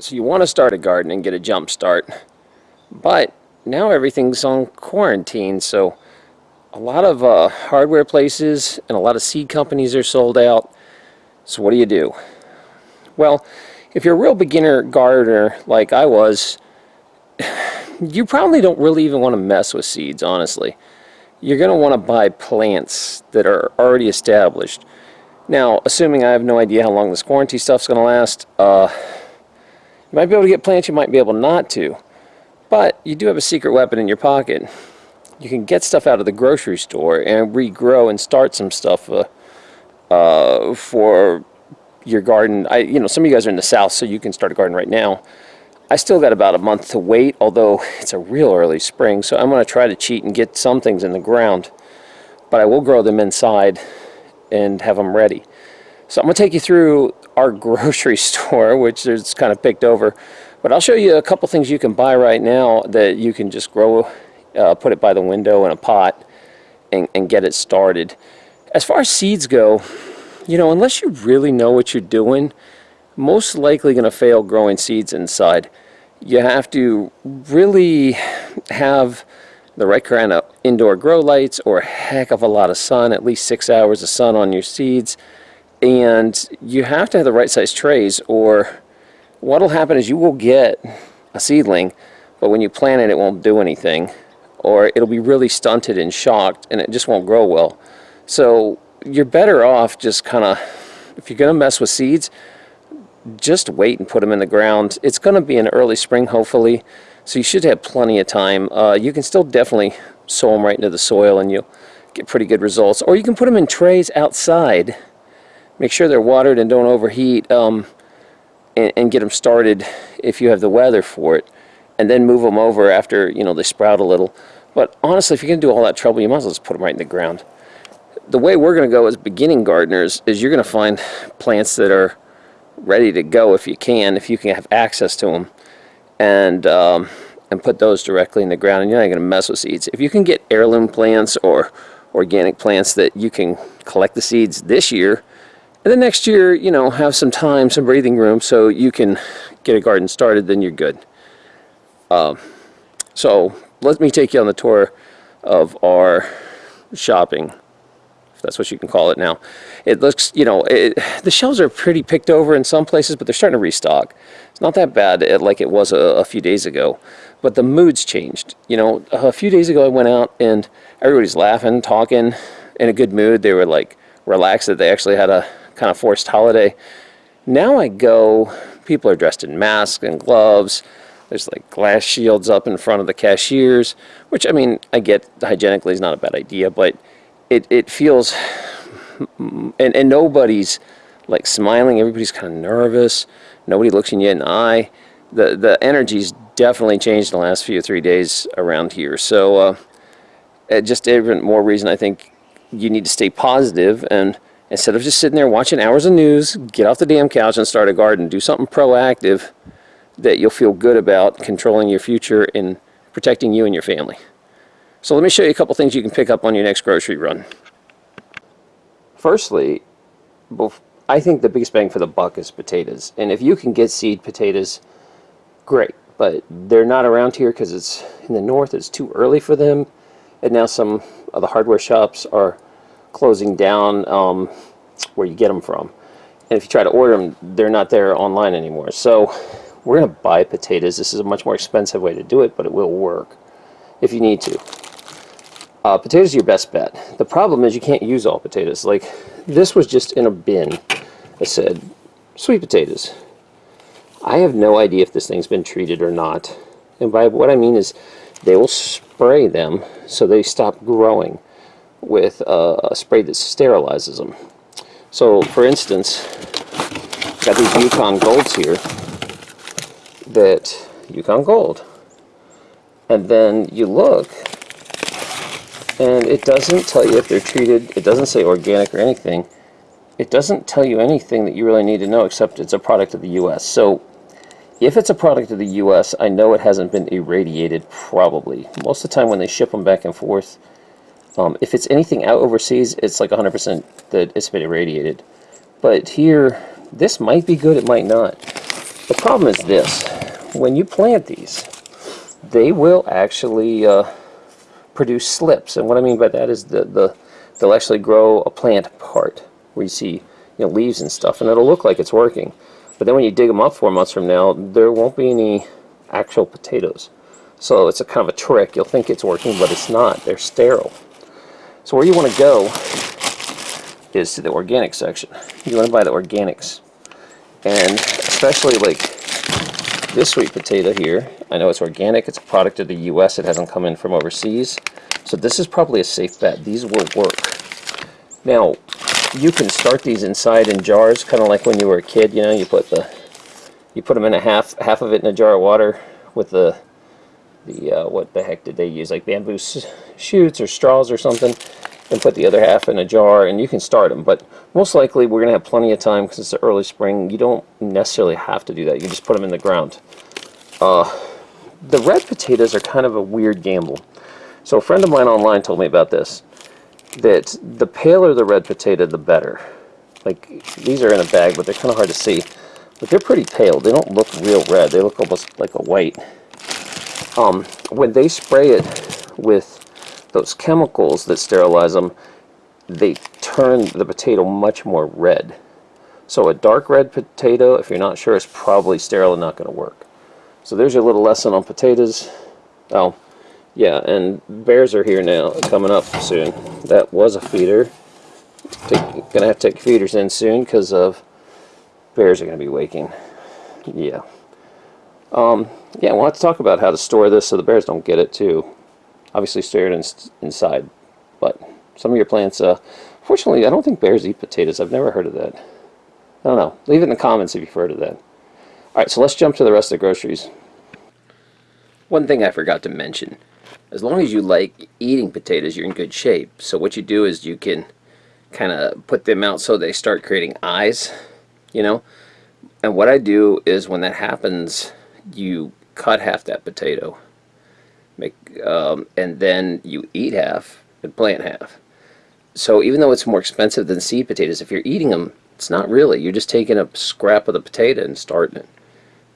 So you want to start a garden and get a jump start. But now everything's on quarantine, so a lot of uh, hardware places and a lot of seed companies are sold out. So what do you do? Well, if you're a real beginner gardener like I was, you probably don't really even want to mess with seeds, honestly. You're going to want to buy plants that are already established. Now, assuming I have no idea how long this quarantine stuff's going to last, uh, you might be able to get plants, you might be able not to. But you do have a secret weapon in your pocket. You can get stuff out of the grocery store and regrow and start some stuff uh, uh, for your garden. I, you know, some of you guys are in the south, so you can start a garden right now. I still got about a month to wait, although it's a real early spring, so I'm going to try to cheat and get some things in the ground. But I will grow them inside and have them ready. So I'm going to take you through our grocery store, which is kind of picked over. But I'll show you a couple things you can buy right now that you can just grow, uh, put it by the window in a pot and, and get it started. As far as seeds go, you know, unless you really know what you're doing, most likely going to fail growing seeds inside. You have to really have the right kind of indoor grow lights or a heck of a lot of sun, at least six hours of sun on your seeds. And you have to have the right size trays or what will happen is you will get a seedling, but when you plant it, it won't do anything. Or it'll be really stunted and shocked and it just won't grow well. So you're better off just kind of, if you're going to mess with seeds, just wait and put them in the ground. It's going to be in early spring, hopefully, so you should have plenty of time. Uh, you can still definitely sow them right into the soil and you'll get pretty good results. Or you can put them in trays outside. Make sure they're watered and don't overheat. Um, and, and get them started if you have the weather for it and then move them over after you know they sprout a little but honestly if you're going to do all that trouble you might as well just put them right in the ground the way we're going to go as beginning gardeners is you're going to find plants that are ready to go if you can if you can have access to them and um, and put those directly in the ground and you're not going to mess with seeds if you can get heirloom plants or organic plants that you can collect the seeds this year and then next year, you know, have some time, some breathing room so you can get a garden started, then you're good. Um, so let me take you on the tour of our shopping, if that's what you can call it now. It looks, you know, it, the shelves are pretty picked over in some places, but they're starting to restock. It's not that bad like it was a, a few days ago, but the mood's changed. You know, a few days ago I went out and everybody's laughing, talking, in a good mood. They were like relaxed that they actually had a kind of forced holiday. Now I go, people are dressed in masks and gloves. There's like glass shields up in front of the cashiers, which I mean, I get hygienically is not a bad idea, but it, it feels, and, and nobody's like smiling. Everybody's kind of nervous. Nobody looks in you in the eye. The, the energy's definitely changed in the last few three days around here. So uh, just even more reason I think you need to stay positive and Instead of just sitting there watching hours of news, get off the damn couch and start a garden. Do something proactive that you'll feel good about controlling your future and protecting you and your family. So let me show you a couple things you can pick up on your next grocery run. Firstly, I think the biggest bang for the buck is potatoes. And if you can get seed potatoes, great. But they're not around here because it's in the north. It's too early for them. And now some of the hardware shops are closing down um, where you get them from. And if you try to order them, they're not there online anymore. So we're going to buy potatoes. This is a much more expensive way to do it, but it will work if you need to. Uh, potatoes are your best bet. The problem is you can't use all potatoes. Like this was just in a bin. I said, sweet potatoes. I have no idea if this thing's been treated or not. And by what I mean is they will spray them so they stop growing with a, a spray that sterilizes them. So, for instance, got these Yukon Golds here that Yukon Gold. And then you look and it doesn't tell you if they're treated, it doesn't say organic or anything. It doesn't tell you anything that you really need to know except it's a product of the US. So if it's a product of the US, I know it hasn't been irradiated probably. Most of the time when they ship them back and forth, um, if it's anything out overseas, it's like 100% that it's been irradiated. But here, this might be good, it might not. The problem is this. When you plant these, they will actually uh, produce slips. And what I mean by that is the, the they'll actually grow a plant part where you see you know, leaves and stuff. And it'll look like it's working. But then when you dig them up four months from now, there won't be any actual potatoes. So it's a kind of a trick. You'll think it's working, but it's not. They're sterile. So where you want to go is to the organic section. You want to buy the organics. And especially like this sweet potato here, I know it's organic, it's a product of the US, it hasn't come in from overseas. So this is probably a safe bet. These will work. Now, you can start these inside in jars, kind of like when you were a kid, you know, you put the you put them in a half half of it in a jar of water with the the uh, what the heck did they use like bamboo shoots or straws or something and put the other half in a jar and you can start them but most likely we're gonna have plenty of time because it's the early spring you don't necessarily have to do that you just put them in the ground uh, the red potatoes are kind of a weird gamble so a friend of mine online told me about this that the paler the red potato, the better. Like, these are in a bag, but they're kind of hard to see. But they're pretty pale. They don't look real red. They look almost like a white. Um, when they spray it with those chemicals that sterilize them, they turn the potato much more red. So a dark red potato, if you're not sure, is probably sterile and not going to work. So there's your little lesson on potatoes. Oh, yeah, and bears are here now, coming up soon. That was a feeder. Take, gonna have to take feeders in soon because of bears are gonna be waking. Yeah. Um, yeah, we'll to talk about how to store this so the bears don't get it too. Obviously, store it in, inside, but some of your plants. Uh, fortunately, I don't think bears eat potatoes. I've never heard of that. I don't know. Leave it in the comments if you've heard of that. All right, so let's jump to the rest of the groceries. One thing I forgot to mention as long as you like eating potatoes, you're in good shape. So what you do is you can kind of put them out so they start creating eyes, you know. And what I do is when that happens, you cut half that potato, make, um, and then you eat half and plant half. So even though it's more expensive than seed potatoes, if you're eating them, it's not really. You're just taking a scrap of the potato and starting it.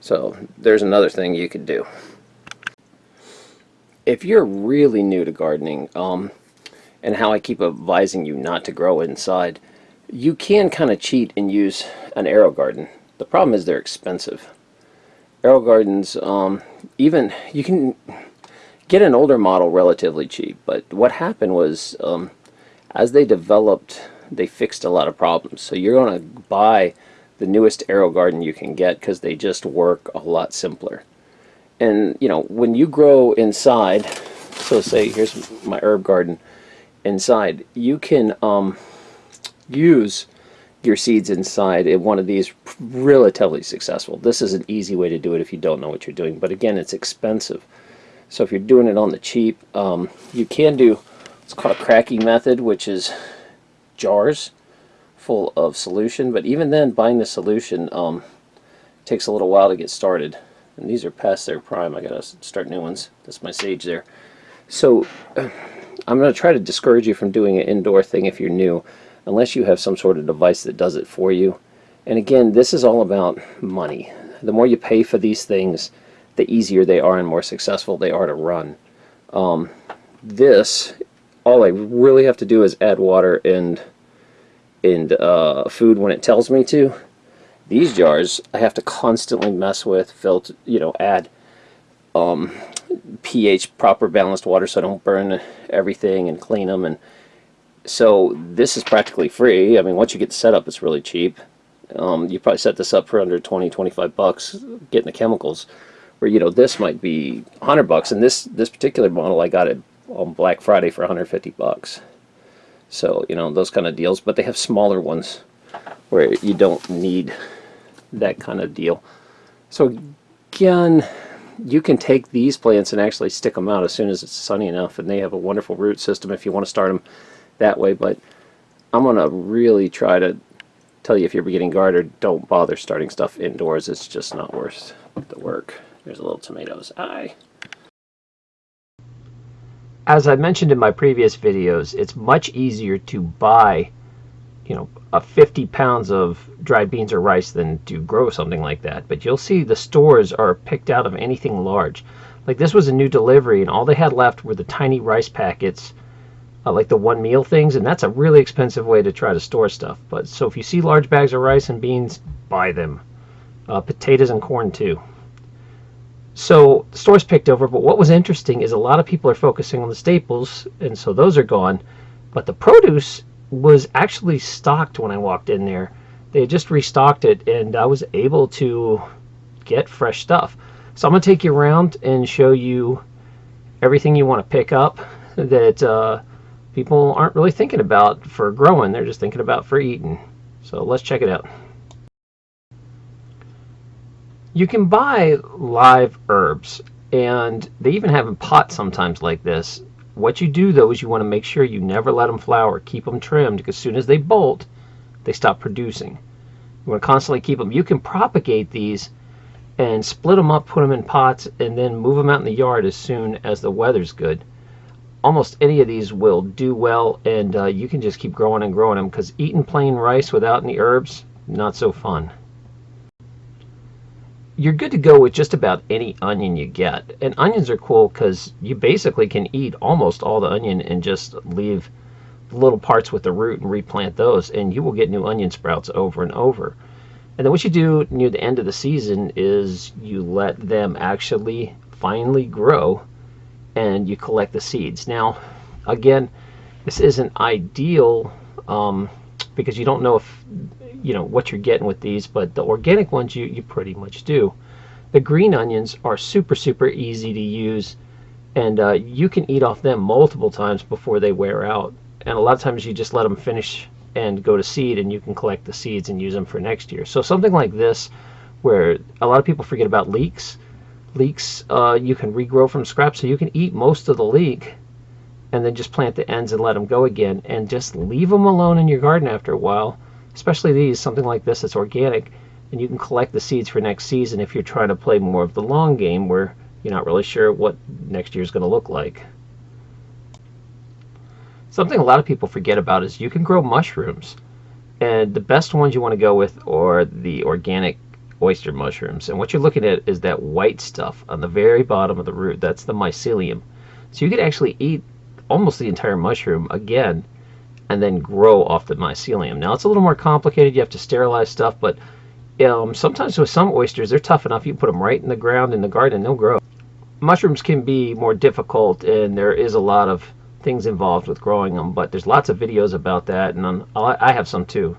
So there's another thing you could do if you're really new to gardening, um, and how I keep advising you not to grow inside, you can kind of cheat and use an AeroGarden. The problem is they're expensive. AeroGardens, um, even, you can get an older model relatively cheap, but what happened was, um, as they developed, they fixed a lot of problems. So you're going to buy the newest AeroGarden you can get because they just work a lot simpler and you know when you grow inside so say here's my herb garden inside you can um, use your seeds inside in one of these relatively successful this is an easy way to do it if you don't know what you're doing but again it's expensive so if you're doing it on the cheap um, you can do it's called a Kratky method which is jars full of solution but even then buying the solution um, takes a little while to get started and these are past their prime. I gotta start new ones. That's my sage there. So I'm going to try to discourage you from doing an indoor thing if you're new, unless you have some sort of device that does it for you. And again, this is all about money. The more you pay for these things, the easier they are and more successful they are to run. Um, this, all I really have to do is add water and and uh, food when it tells me to these jars, I have to constantly mess with, filter, you know, add um, pH, proper balanced water so I don't burn everything and clean them. And so this is practically free. I mean, once you get set up, it's really cheap. Um, you probably set this up for under 20, 25 bucks getting the chemicals. Where, you know, this might be 100 bucks. And this, this particular model, I got it on Black Friday for 150 bucks. So, you know, those kind of deals. But they have smaller ones where you don't need that kind of deal. So again, you can take these plants and actually stick them out as soon as it's sunny enough and they have a wonderful root system if you want to start them that way but I'm going to really try to tell you if you're beginning gardener don't bother starting stuff indoors it's just not worth the work. There's a little tomatoes. Aye. As I mentioned in my previous videos it's much easier to buy you know, a 50 pounds of dried beans or rice than to grow something like that. But you'll see the stores are picked out of anything large. Like this was a new delivery, and all they had left were the tiny rice packets, uh, like the one meal things, and that's a really expensive way to try to store stuff. But so if you see large bags of rice and beans, buy them. Uh, potatoes and corn too. So store's picked over, but what was interesting is a lot of people are focusing on the staples, and so those are gone. But the produce was actually stocked when I walked in there. They just restocked it, and I was able to get fresh stuff. So I'm going to take you around and show you everything you want to pick up that uh, people aren't really thinking about for growing. They're just thinking about for eating. So let's check it out. You can buy live herbs, and they even have in pots sometimes like this. What you do though is you want to make sure you never let them flower. Keep them trimmed because as soon as they bolt, they stop producing. You want to constantly keep them. You can propagate these and split them up, put them in pots, and then move them out in the yard as soon as the weather's good. Almost any of these will do well, and uh, you can just keep growing and growing them because eating plain rice without any herbs, not so fun you're good to go with just about any onion you get. And onions are cool because you basically can eat almost all the onion and just leave little parts with the root and replant those, and you will get new onion sprouts over and over. And then what you do near the end of the season is you let them actually finally grow and you collect the seeds. Now, again, this isn't ideal um, because you don't know if you know what you're getting with these but the organic ones you you pretty much do. The green onions are super super easy to use and uh, you can eat off them multiple times before they wear out. And a lot of times you just let them finish and go to seed and you can collect the seeds and use them for next year. So something like this where a lot of people forget about leeks leeks uh, you can regrow from scraps so you can eat most of the leek and then just plant the ends and let them go again and just leave them alone in your garden after a while especially these, something like this that's organic, and you can collect the seeds for next season if you're trying to play more of the long game where you're not really sure what next year is going to look like. Something a lot of people forget about is you can grow mushrooms. And the best ones you want to go with are the organic oyster mushrooms. And what you're looking at is that white stuff on the very bottom of the root. That's the mycelium. So you could actually eat almost the entire mushroom again and then grow off the mycelium. Now it's a little more complicated. You have to sterilize stuff, but um, sometimes with some oysters, they're tough enough. You put them right in the ground in the garden, and they'll grow. Mushrooms can be more difficult, and there is a lot of things involved with growing them, but there's lots of videos about that, and I have some too.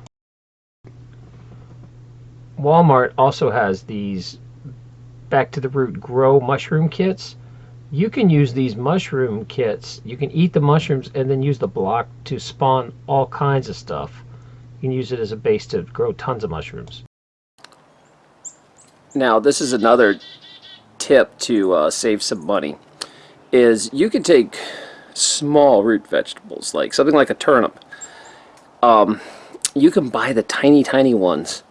Walmart also has these back to the root grow mushroom kits you can use these mushroom kits. You can eat the mushrooms and then use the block to spawn all kinds of stuff. You can use it as a base to grow tons of mushrooms. Now, this is another tip to uh, save some money. Is you can take small root vegetables, like something like a turnip. Um, you can buy the tiny, tiny ones,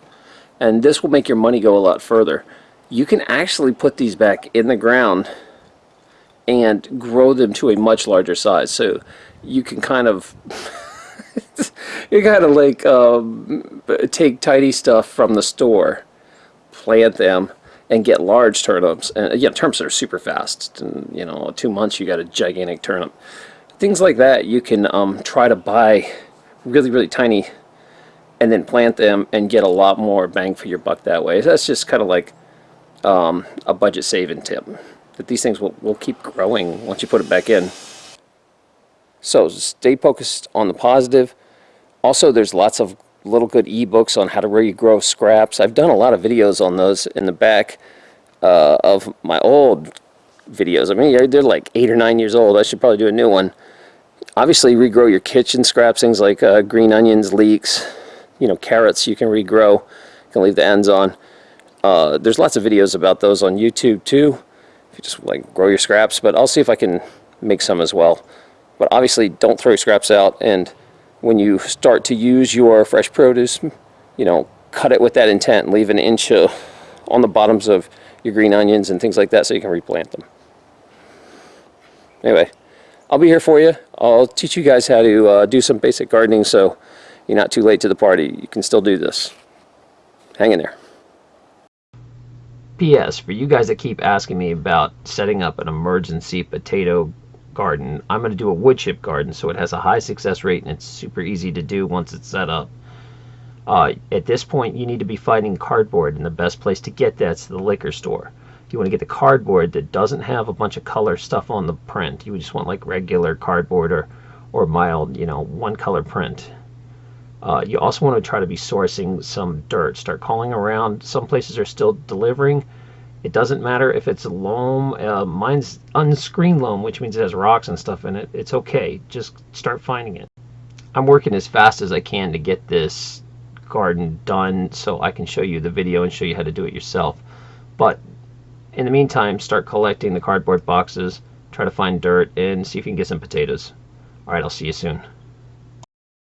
and this will make your money go a lot further. You can actually put these back in the ground and grow them to a much larger size. So you can kind of you kind of like um, take tidy stuff from the store, plant them, and get large turnips. And yeah, turnips are super fast. And, you know, two months you got a gigantic turnip. Things like that you can um, try to buy really really tiny and then plant them and get a lot more bang for your buck that way. So That's just kind of like um, a budget saving tip that these things will, will keep growing once you put it back in. So stay focused on the positive. Also, there's lots of little good ebooks on how to regrow scraps. I've done a lot of videos on those in the back uh, of my old videos. I mean, they're like eight or nine years old. I should probably do a new one. Obviously, regrow your kitchen scraps, things like uh, green onions, leeks, you know, carrots you can regrow. You can leave the ends on. Uh, there's lots of videos about those on YouTube too if you just like grow your scraps but I'll see if I can make some as well but obviously don't throw scraps out and when you start to use your fresh produce you know cut it with that intent leave an inch uh, on the bottoms of your green onions and things like that so you can replant them anyway I'll be here for you I'll teach you guys how to uh, do some basic gardening so you're not too late to the party. You can still do this. Hang in there. P.S. For you guys that keep asking me about setting up an emergency potato garden, I'm going to do a wood chip garden so it has a high success rate and it's super easy to do once it's set up. Uh, at this point, you need to be finding cardboard, and the best place to get that's the liquor store. You want to get the cardboard that doesn't have a bunch of color stuff on the print. You just want like regular cardboard or, or mild, you know, one color print. Uh, you also want to try to be sourcing some dirt. Start calling around. Some places are still delivering. It doesn't matter if it's loam. Uh, mine's unscreened loam, which means it has rocks and stuff in it. It's okay. Just start finding it. I'm working as fast as I can to get this garden done so I can show you the video and show you how to do it yourself. But in the meantime, start collecting the cardboard boxes, try to find dirt, and see if you can get some potatoes. Alright, I'll see you soon.